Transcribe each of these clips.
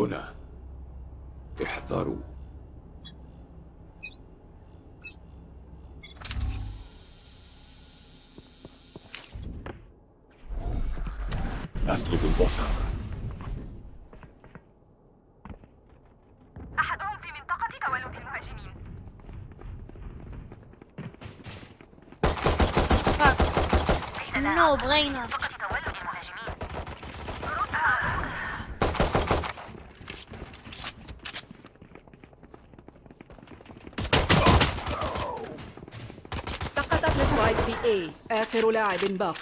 هنا. احذروا. أسلب البصر. أحدهم في منطقة تولد المهاجمين. نو بغينا منطقة تولد المهاجمين سقطت السبايك في A آخر لاعب باق.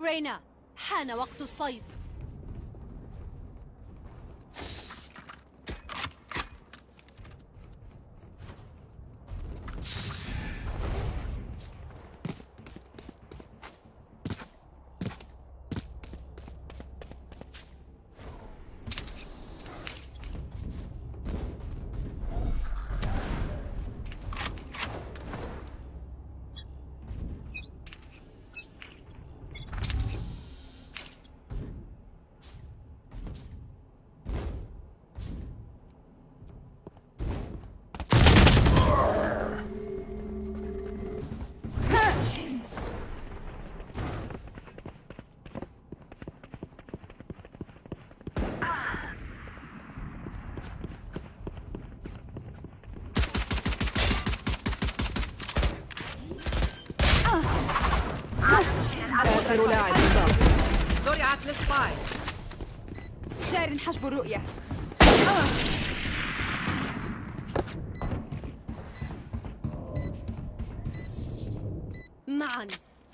رينا حان وقت الصيد. جار حجب الرؤية. معا.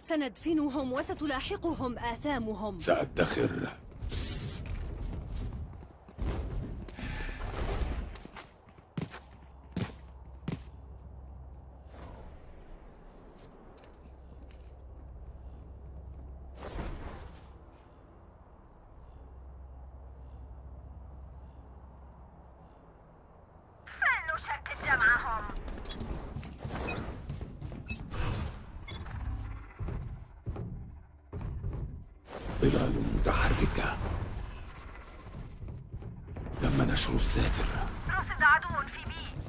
سندفنهم وستلاحقهم آثامهم. سأدخر. ظلال متحركة. تم نشر الساتر. رصد عدو في بي.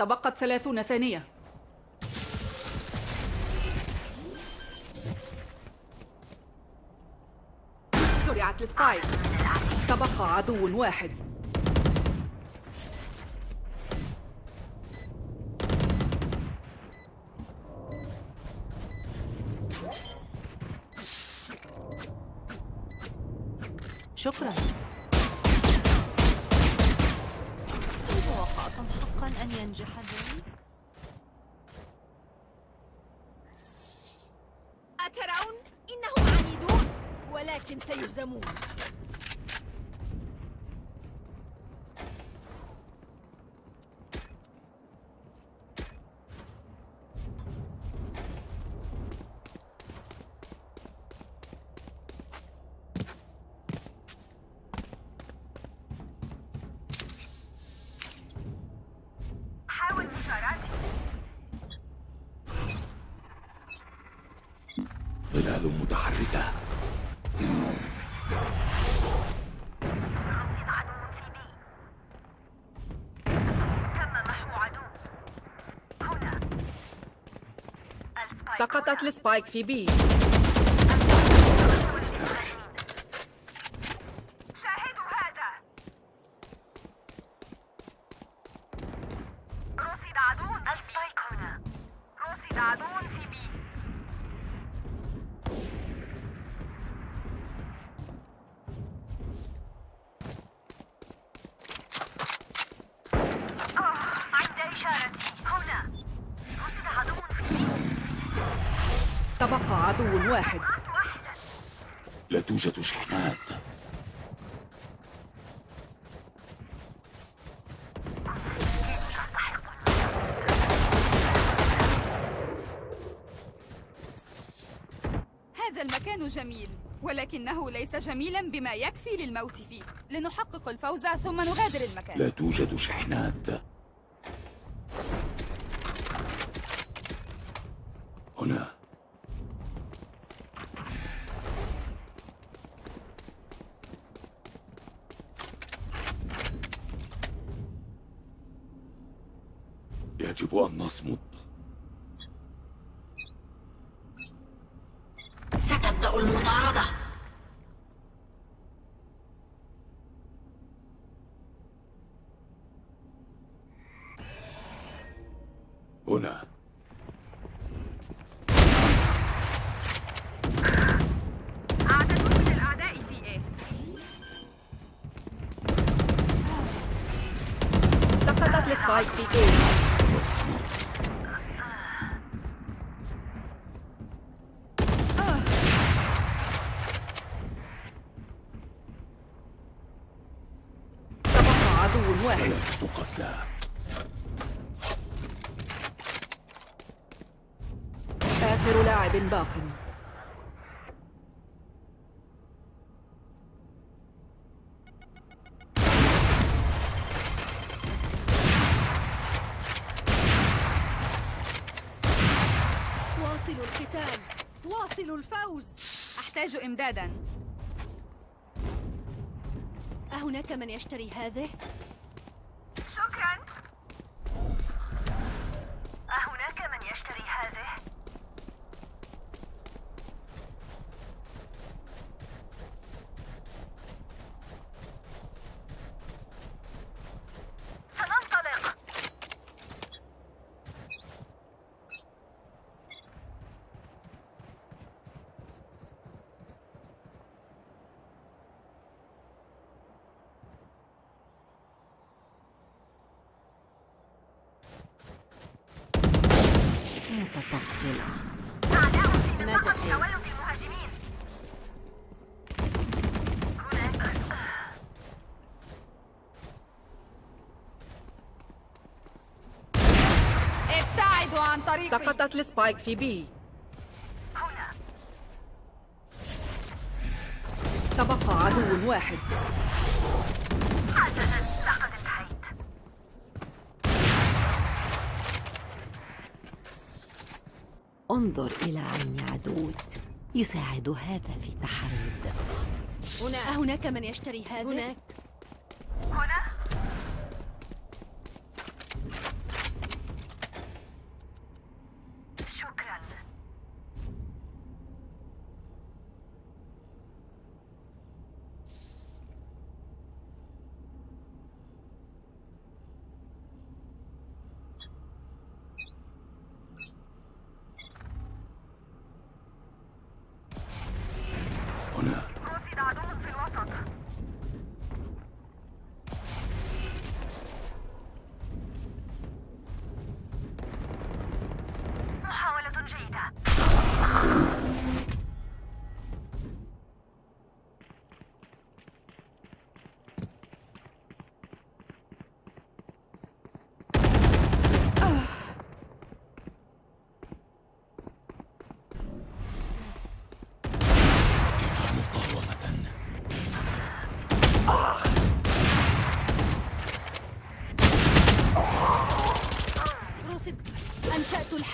تبقت ثلاثون ثانية. زرعت السبايك. تبقى عدو واحد. شكرا. ينجح ذلك؟ أترون؟ إنهم عنيدون ولكن سيهزمون سقطت ال spike في B. شاهدوا هذا. رصد عدو ال spike هنا. رصد عدو في B آه، عند إشارتي هنا رصد عدو في بي تبقى عدو واحد. لا توجد شحنات. هذا المكان جميل ولكنه ليس جميلا بما يكفي للموت فيه. لنحقق الفوز ثم نغادر المكان. لا توجد شحنات هنا يجب أن نصمت. آخر لاعب باق. واصلوا القتال واصلوا الفوز. أحتاج إمدادا. أهناك من يشتري هذه؟ شكرا أهناك من يشتري هذه؟ سننطلق متطفلة؟ تولد المهاجمين ابتعدوا عن طريقي. سقطت السبايك في بي. تبقى عدو واحد. انظر إلى عين عدوك. يساعد هذا في تحري الدقة هنا أهناك من يشتري هذه؟ هناك.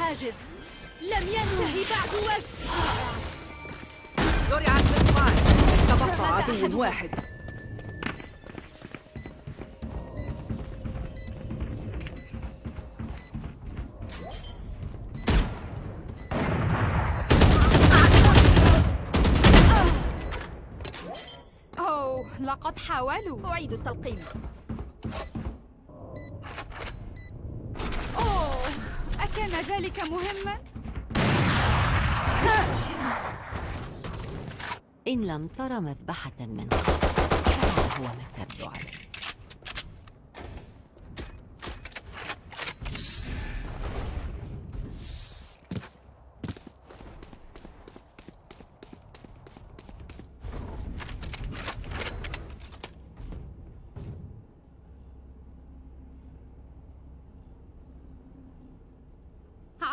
الحاجز لم ينتهي بعد وجه. زرعت بالطائر تبقى عدو واحد. أوه لقد حاولوا. أعيد التلقيم. ذلك مهما؟ إن لم تر مذبحة من قبل فهذا هو ما تبدو عليه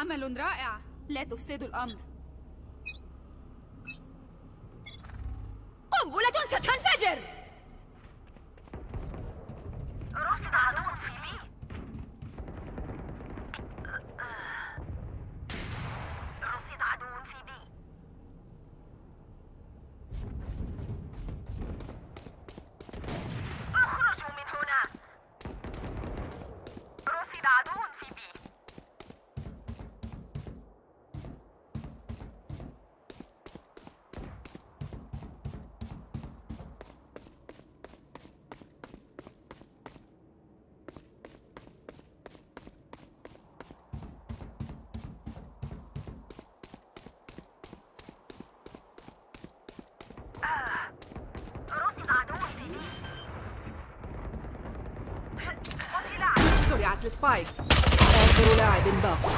عمل رائع. لا تفسدوا الأمر قنبلة ستنفجر رصد عدو في بي رصد عدو في بي اخرجوا من هنا رصد عدو في بي رصد عدو في بي زرعت السبايك آخر لاعب باق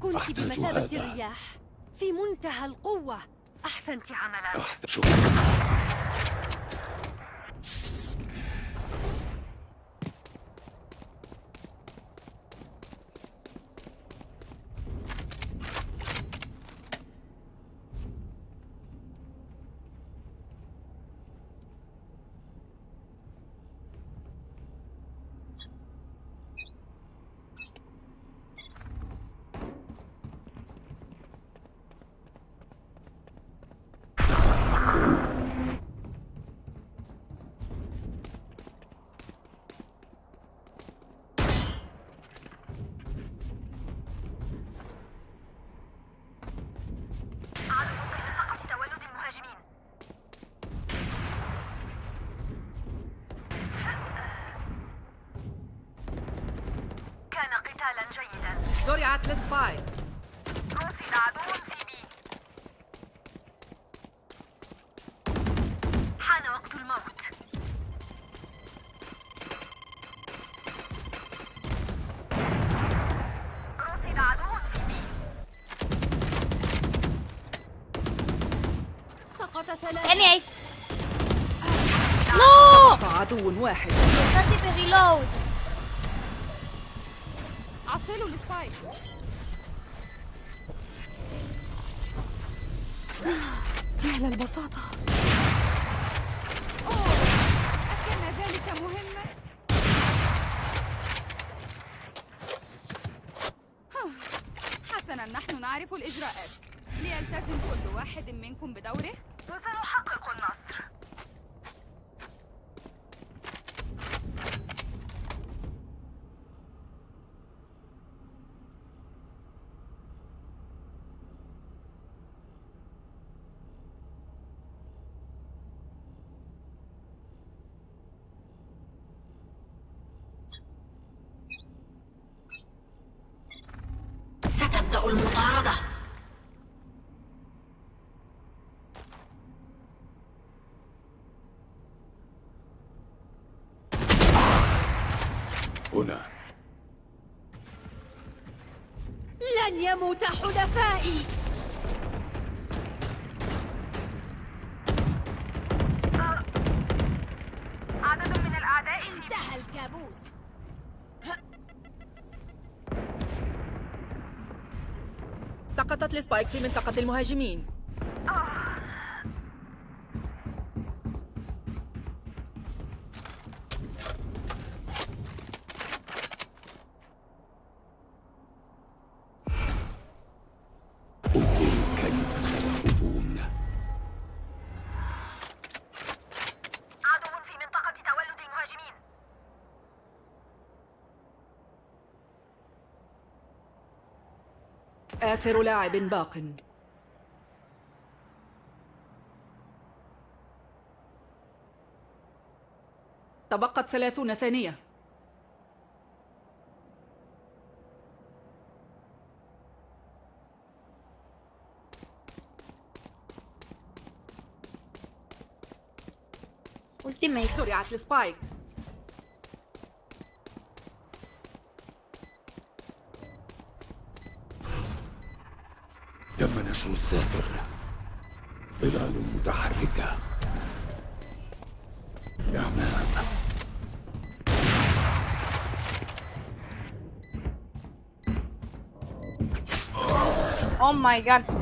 كنت بمثابة. الرياح. في منتهى القوة. أحسنت عملا. شكرا عدو لسقط تولد المهاجمين كان قتالا جيدا. زرعت السبايك رصد عدو في بي. حان وقت الموت. عدو في B. سقط ثلاثة. يعني إيش no عدو واحد. Reload عطلوا ال spike. يا للبساطة أوه! أكان ذلك مهما؟ حسنا نحن نعرف الإجراءات. ليلتزم كل واحد منكم بدوره؟ لن يموت حلفائي. آه، عدد من الأعداء انتهى الكابوس. سقطت السبايك في منطقة المهاجمين. آه. آخر لاعب باق. تبقت ثلاثون ثانية. زرعت السبايك. تم نشر الساتر ظلال متحركة. إعمام oh my god.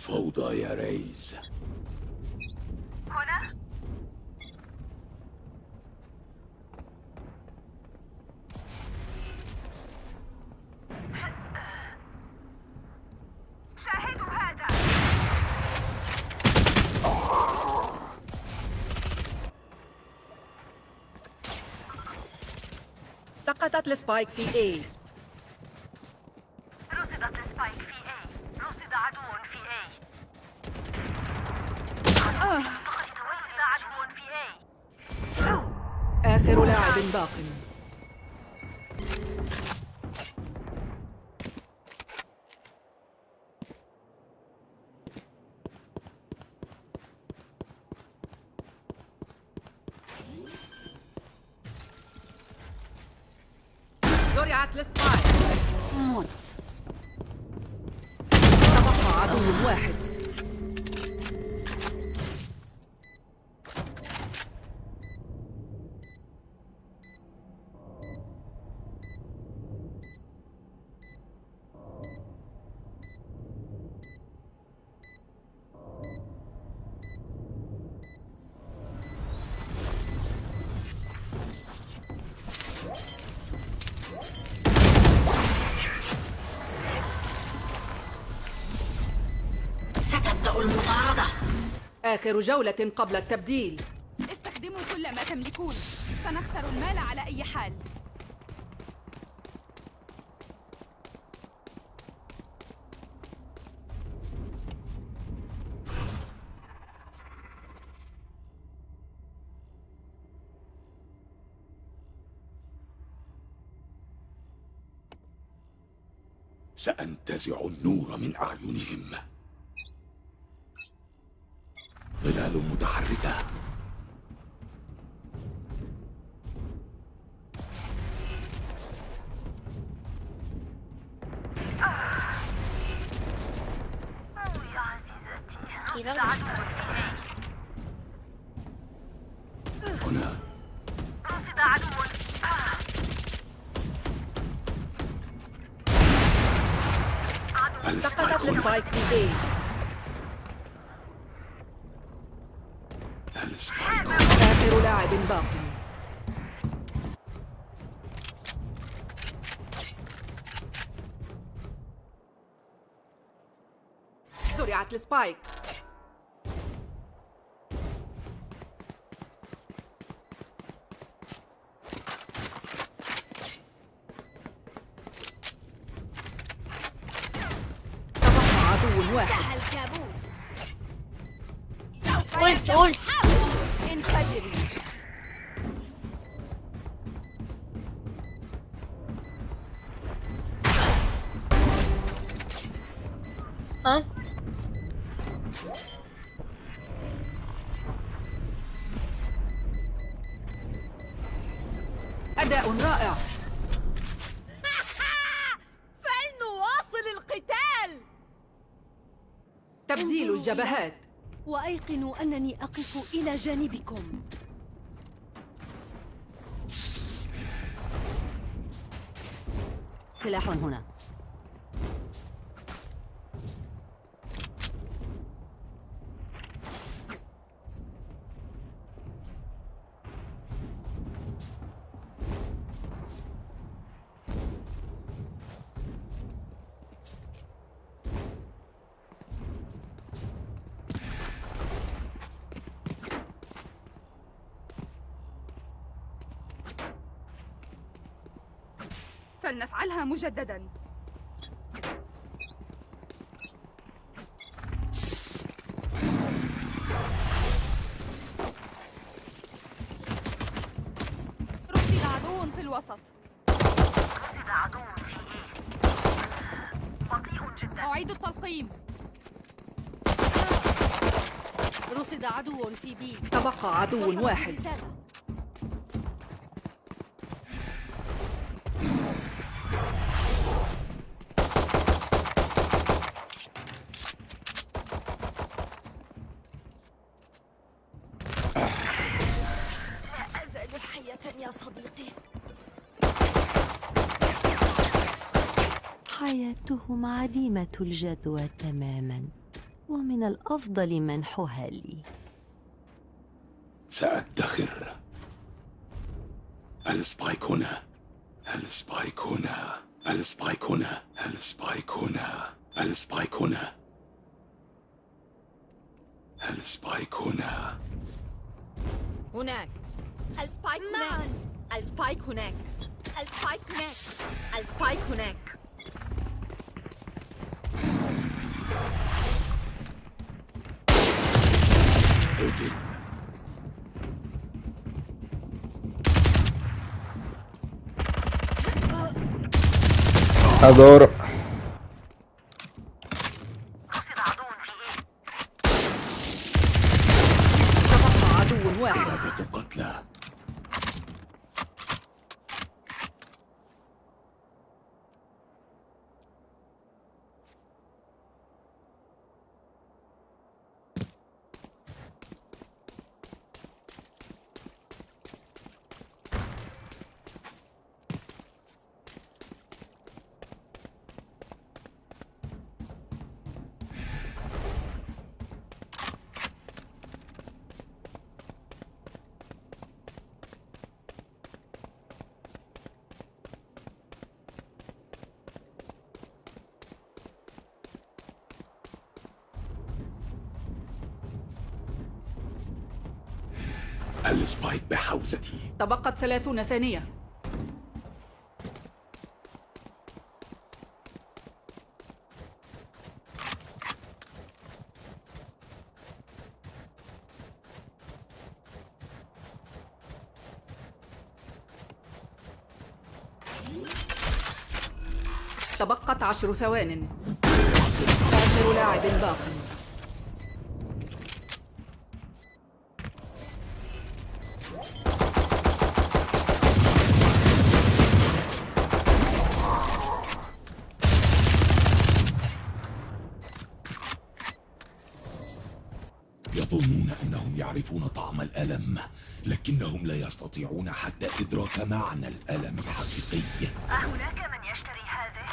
الفوضى يا ريز. هنا؟ شاهدوا هذا. سقطت السبايك في A. واحد. آخر جولة قبل التبديل. استخدموا كل ما تملكون. سنخسر المال على أي حال. سأنتزع النور من أعينهم. ظلال متحركة. زرعت السبايك. تبقى عدو واحد. الجبهات. وأيقنوا أنني أقف إلى جانبكم. سلاح هنا. مجددا. رصد عدو في الوسط. رصد عدو في إيه بطيء جدا أعيد التلقيم. رصد عدو في بي. تبقى عدو واحد. حياتهم عديمة الجدوى تماما ومن الأفضل منحها لي. سأدخر. السبايك هنا السبايك هنا السبايك هنا السبايك هنا السبايك هنا السبايك هنا هناك. ال spike هناك. ال spike هناك السبايك هناك السبايك هناك Adoro. السبايك بحوزتي؟ تبقت ثلاثون ثانية. تبقت عشر ثوان. آخر لاعب باق. يستطيعون حتى إدراك معنى الألم الحقيقي. أهناك من يشتري هذه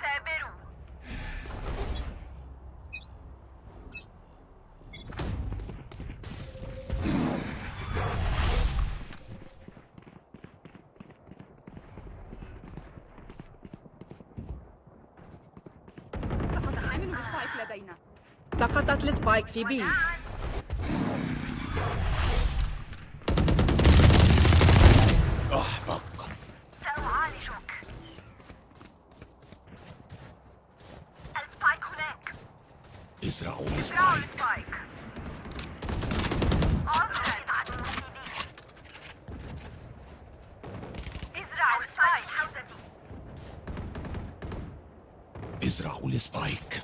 ثابروا سقط حامل ال spike لدينا ال spike في B أحمق سأعالجك ال spike هناك ازرعوا ال spike ازرعوا السبايك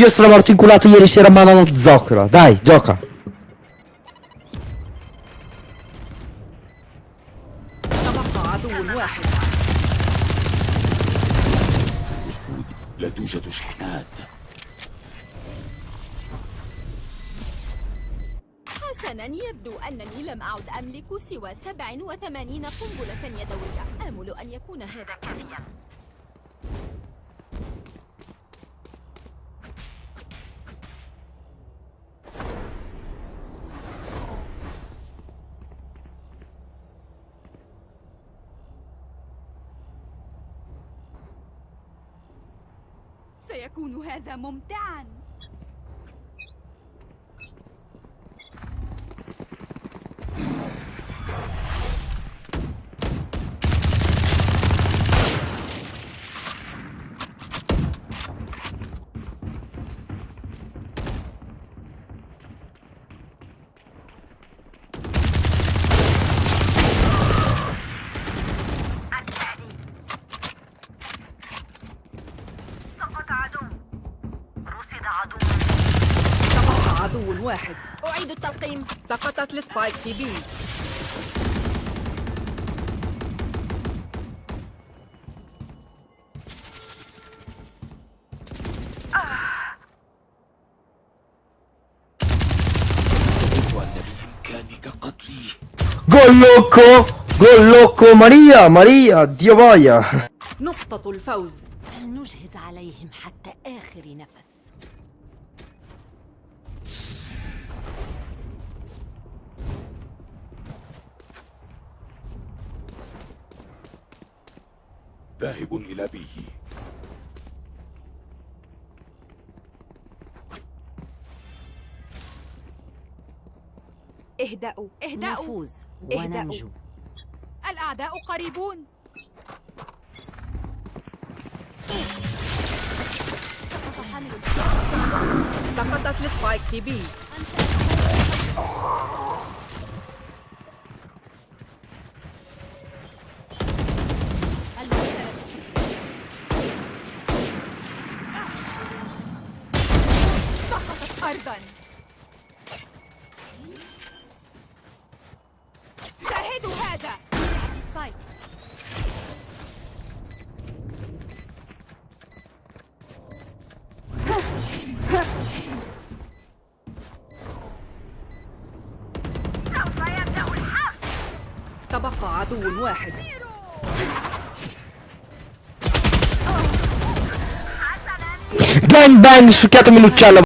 Dio sto morto inculato ieri sera ma non zoccolo. Dai, gioca. تبقى عدو واحد لا توجد شحنات حسنا يبدو أنني لم أعد أملك سوى 87 قنبلة يدوية آمل أن يكون هذا كافيا هذا ممتعا سقط عدو رصد عدو تبقى عدو واحد أعيد التلقيم سقطت السبايك في بي loco! Gol loco! Maria! Maria! Dio boia! نقطة الفوز فلنجهز عليهم حتى آخر نفس ذاهب إلى بي اهدأوا اهدأوا. نفوز اهدأوا. وننجو. الأعداء قريبون. سقطت السبايك في بي سقطت أرضا شاهدوا هذا سبايك سوف يبدأ الحرب تبقى عدو واحد. بان بان سكات منو تشالا